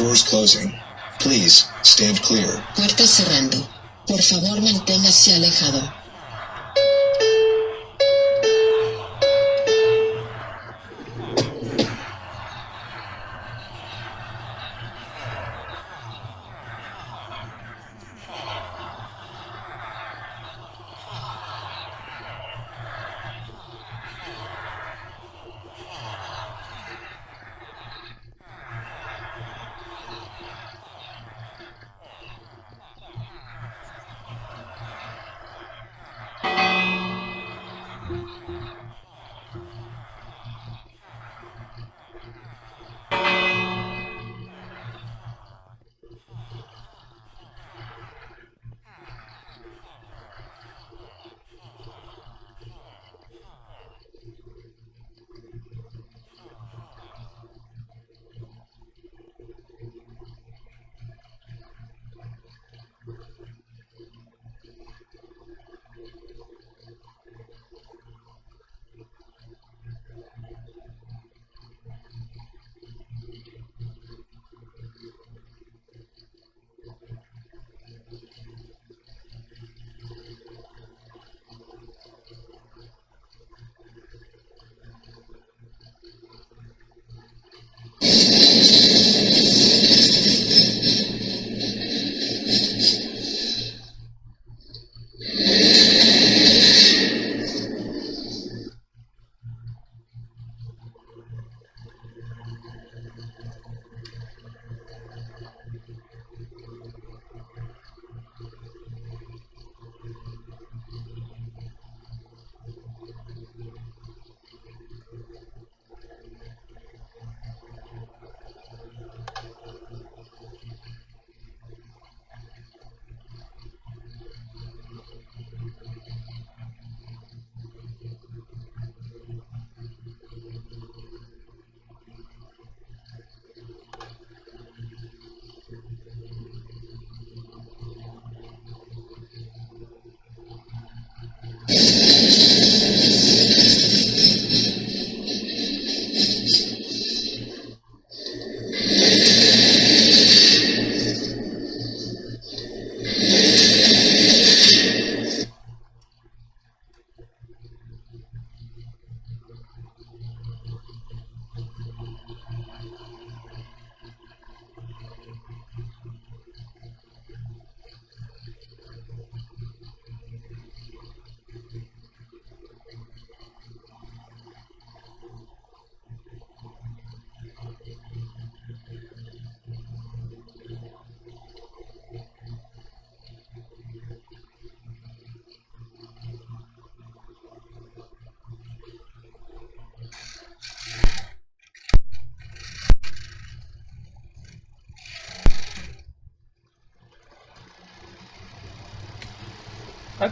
Doors closing. Please, stand clear. Puertas cerrando. Por favor, manténgase alejado.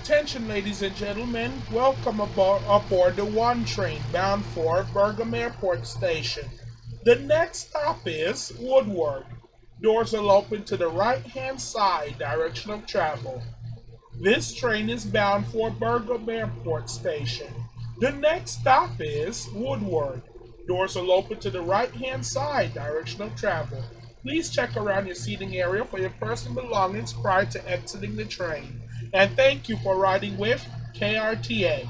Attention, ladies and gentlemen. Welcome aboard, aboard the one train bound for Bergam Airport Station. The next stop is Woodward. Doors will open to the right hand side direction of travel. This train is bound for Bergam Airport Station. The next stop is Woodward. Doors will open to the right hand side direction of travel. Please check around your seating area for your personal belongings prior to exiting the train. And thank you for riding with KRTA.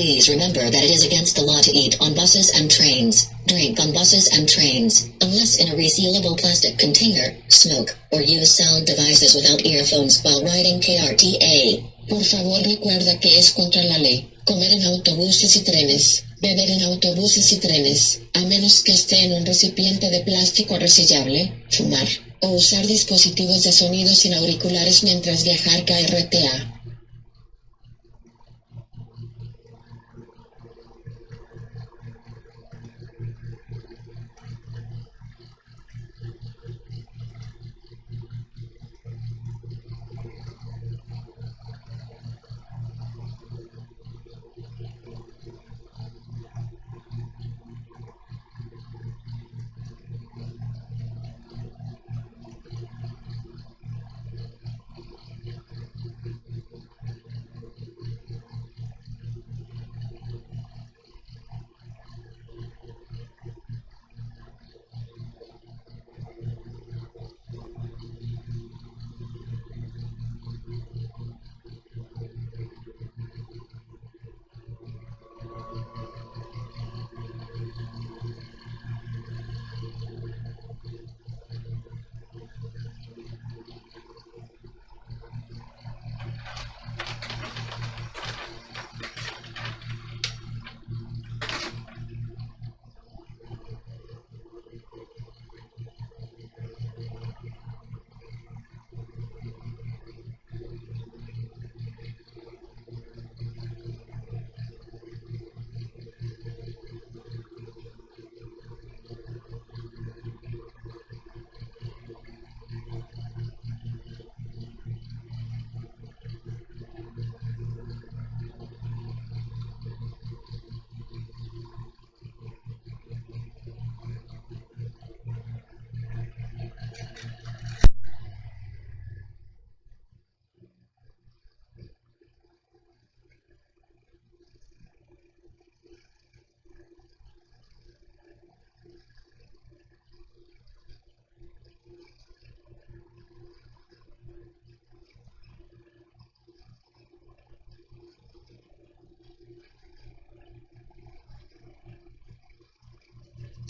Please remember that it is against the law to eat on buses and trains, drink on buses and trains, unless in a resealable plastic container, smoke, or use sound devices without earphones while riding KRTA. Por favor recuerda que es contra la ley. Comer en autobuses y trenes, beber en autobuses y trenes, a menos que esté en un recipiente de plástico resellable, fumar, o usar dispositivos de sonido sin auriculares mientras viajar KRTA.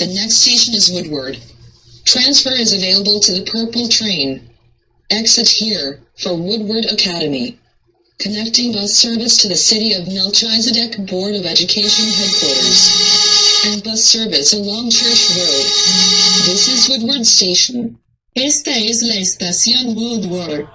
The next station is Woodward. Transfer is available to the purple train. Exit here for Woodward Academy. Connecting bus service to the City of Melchizedek Board of Education headquarters. And bus service along Church Road. This is Woodward Station. Esta es la estación Woodward.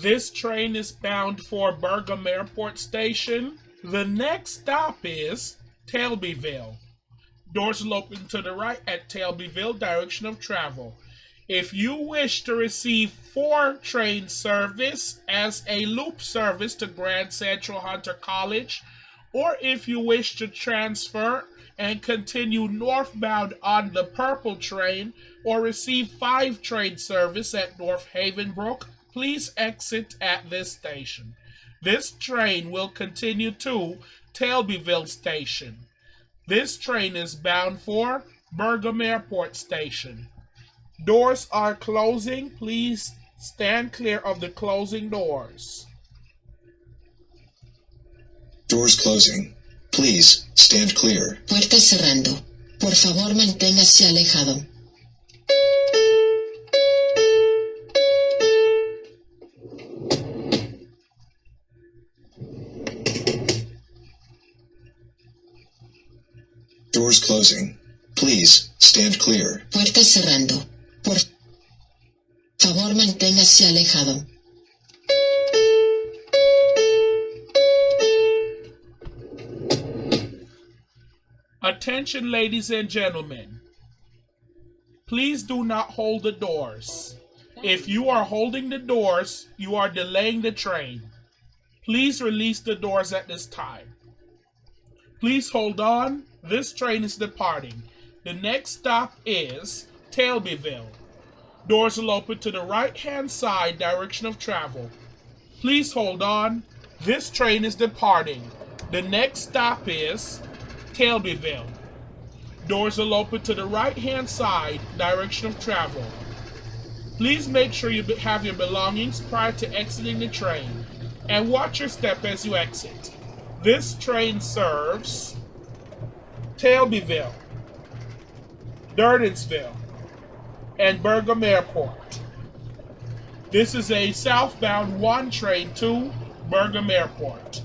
This train is bound for Bergam Airport Station. The next stop is Tailbyville. Doors will open to the right at Tailbyville, direction of travel. If you wish to receive four train service as a loop service to Grand Central Hunter College, or if you wish to transfer and continue northbound on the purple train, or receive five train service at North Havenbrook, please exit at this station. This train will continue to Tailbyville Station. This train is bound for Bergam Airport Station. Doors are closing. Please stand clear of the closing doors. Doors closing. Please stand clear. Puertas cerrando. Por favor manténgase alejado. Doors closing. Please, stand clear. Puerta cerrando. Por favor, manténgase alejado. Attention, ladies and gentlemen. Please do not hold the doors. If you are holding the doors, you are delaying the train. Please release the doors at this time. Please hold on. This train is departing. The next stop is Tailbyville. Doors will open to the right hand side direction of travel. Please hold on. This train is departing. The next stop is Tailbyville. Doors will open to the right hand side direction of travel. Please make sure you have your belongings prior to exiting the train and watch your step as you exit. This train serves Tailbyville, Durdansville, and Bergam Airport. This is a southbound one train to Bergam Airport.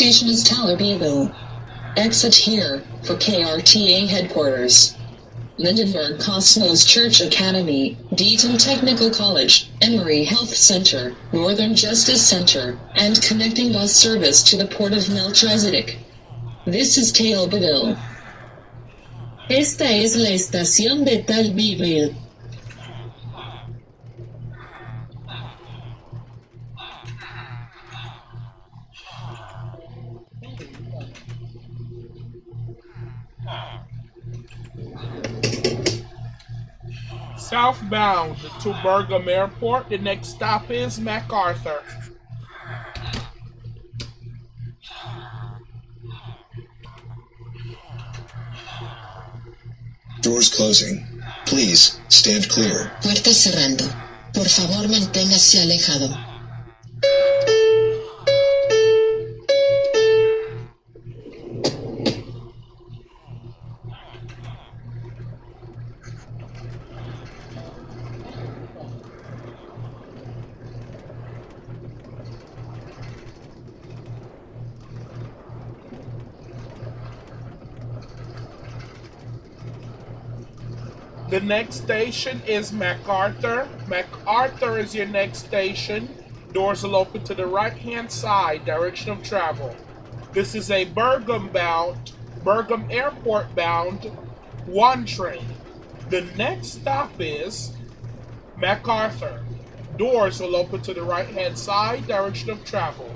Station is Tallerbyville. Exit here for KRTA headquarters. Lindenberg Cosmos Church Academy, Deaton Technical College, Emory Health Center, Northern Justice Center, and connecting bus service to the Port of Melchizedek. This is Tailbyville. Esta es la estación de Tailbyville. Southbound to Bergam Airport. The next stop is MacArthur. Doors closing. Please stand clear. Puertas cerrando. Por favor, manténgase alejado. The next station is MacArthur. MacArthur is your next station. Doors will open to the right hand side, direction of travel. This is a Bergam bound, Bergam Airport bound one train. The next stop is MacArthur. Doors will open to the right hand side, direction of travel.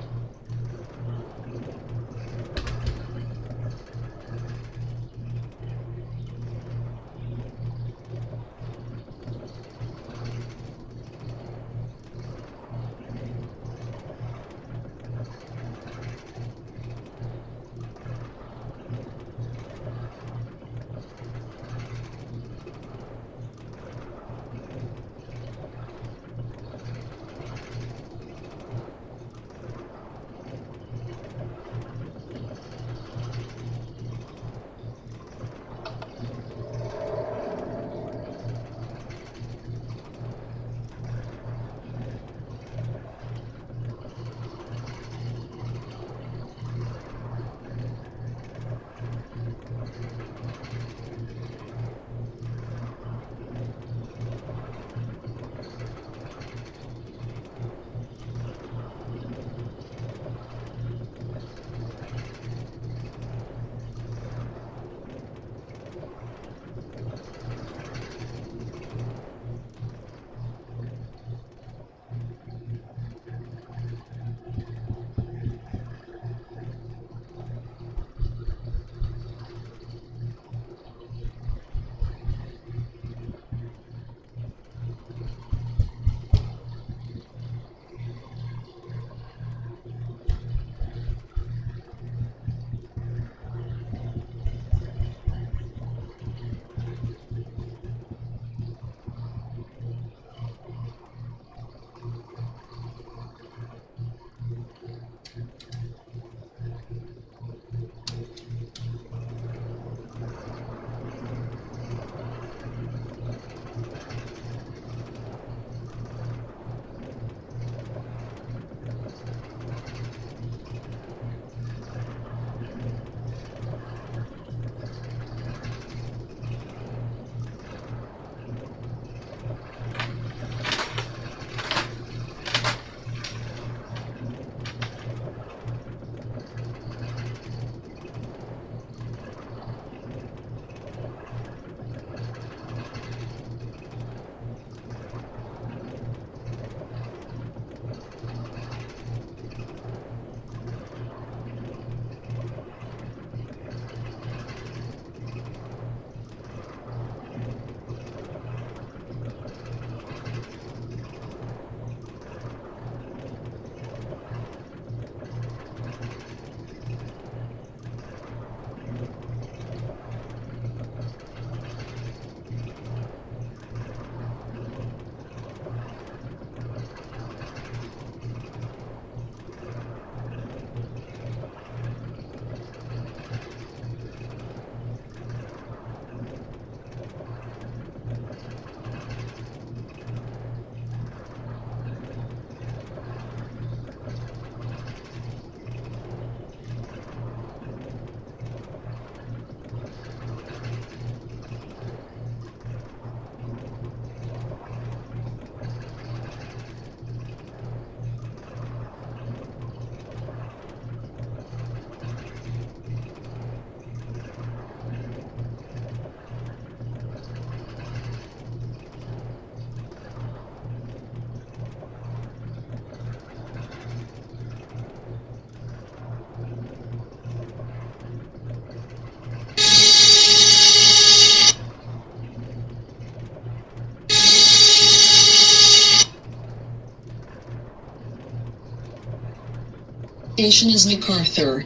Station is MacArthur.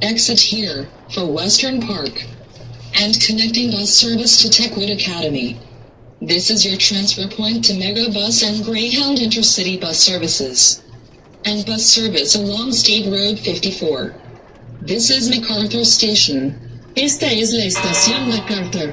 Exit here for Western Park. And connecting bus service to Techwood Academy. This is your transfer point to Megabus and Greyhound Intercity bus services. And bus service along State Road 54. This is MacArthur Station. Esta es la estación MacArthur.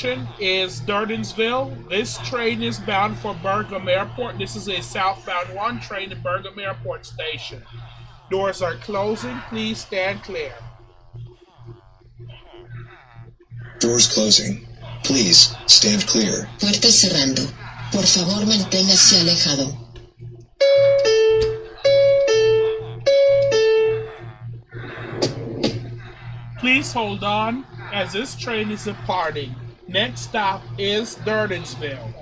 Station is Durdansville. This train is bound for Bergam Airport. This is a southbound one train to Bergam Airport Station. Doors are closing. Please stand clear. Doors closing. Please stand clear. Puertas cerrando. Por favor, manténgase alejado. Please hold on as this train is departing. Next stop is Durdansville.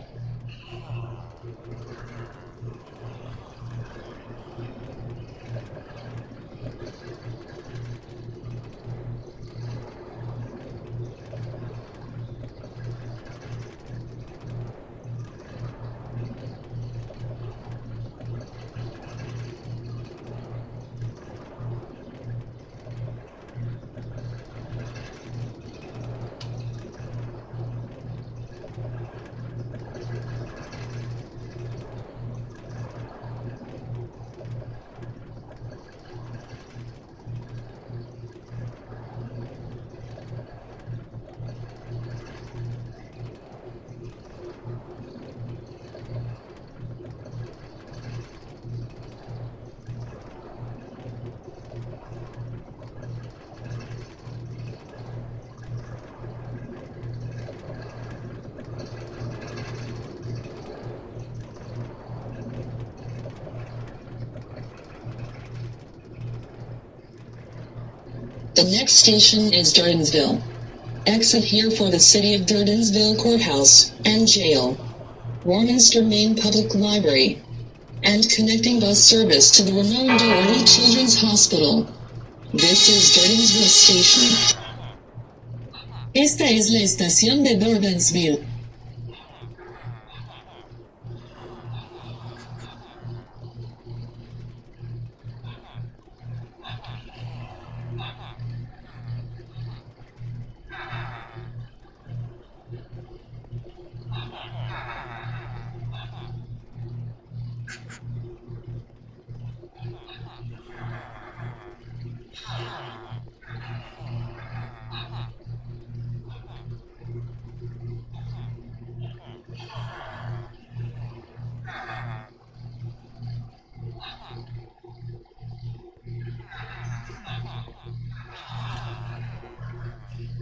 The next station is Durdansville. Exit here for the City of Durdansville Courthouse and Jail. Warminster Main Public Library. And connecting bus service to the Ramon Doherty Children's Hospital. This is Durdansville Station. Esta es la estación de Durdansville.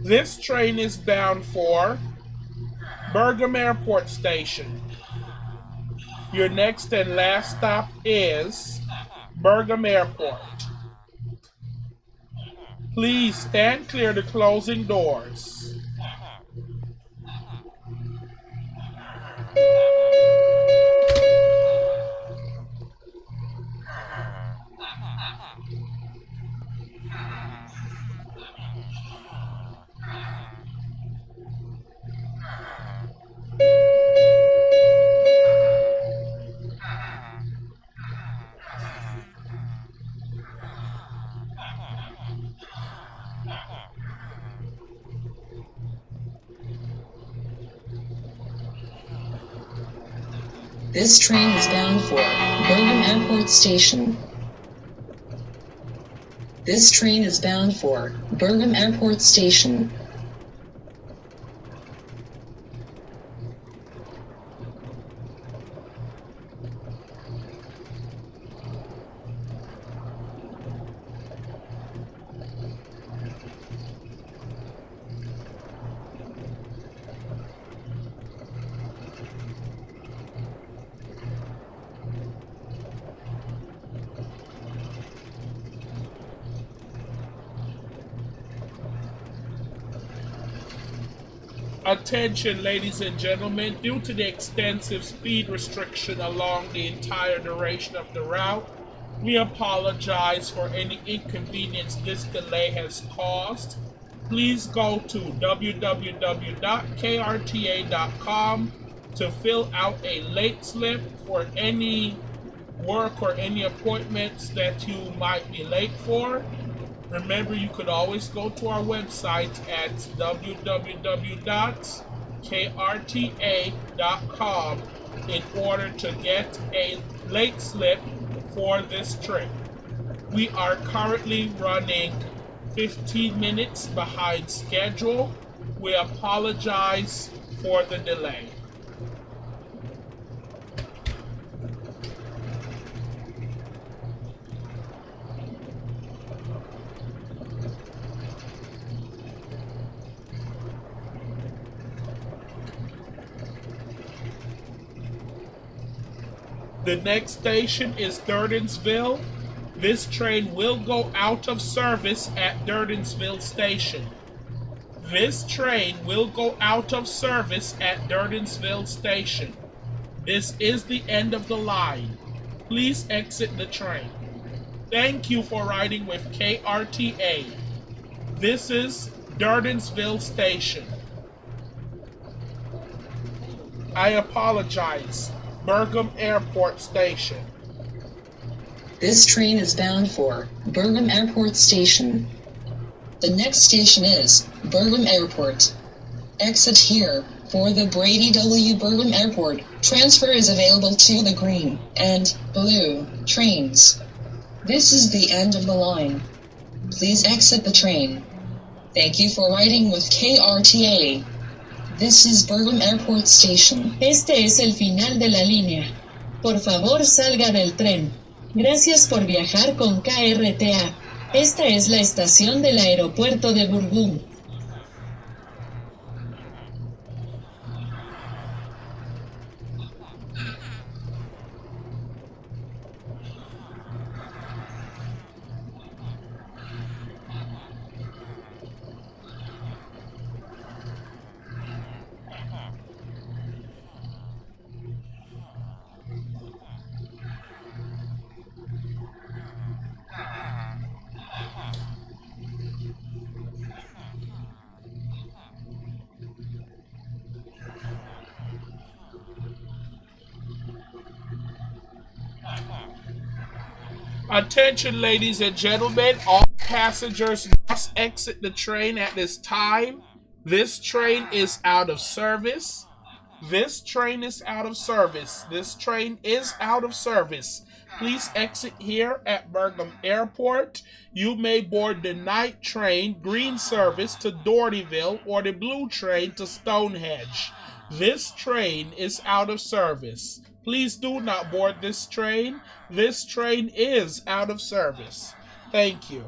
This train is bound for Bergam Airport Station. Your next and last stop is Bergam Airport. Please stand clear to closing doors. This train is bound for Bergam Airport Station. This train is bound for Bergam Airport Station. Attention, ladies and gentlemen, due to the extensive speed restriction along the entire duration of the route, we apologize for any inconvenience this delay has caused. Please go to www.krta.com to fill out a late slip for any work or any appointments that you might be late for. Remember, you could always go to our website at www.krta.com in order to get a late slip for this trip. We are currently running 15 minutes behind schedule. We apologize for the delay. The next station is Durdansville. This train will go out of service at Durdansville Station. This train will go out of service at Durdansville Station. This is the end of the line. Please exit the train. Thank you for riding with KRTA. This is Durdansville Station. I apologize. Bergam Airport Station. This train is bound for Bergam Airport Station. The next station is Bergam Airport. Exit here for the Brady W. Bergam Airport. Transfer is available to the green and blue trains. This is the end of the line. Please exit the train. Thank you for riding with KRTA. This is Airport Station. Este es el final de la línea. Por favor salga del tren. Gracias por viajar con KRTA. Esta es la estación del aeropuerto de Burgum. Attention, ladies and gentlemen, all passengers must exit the train at this time. This train is out of service. This train is out of service. This train is out of service. Please exit here at Bergam Airport. You may board the night train, green service to Dohertyville, or the blue train to Stonehenge. This train is out of service. Please do not board this train. This train is out of service. Thank you.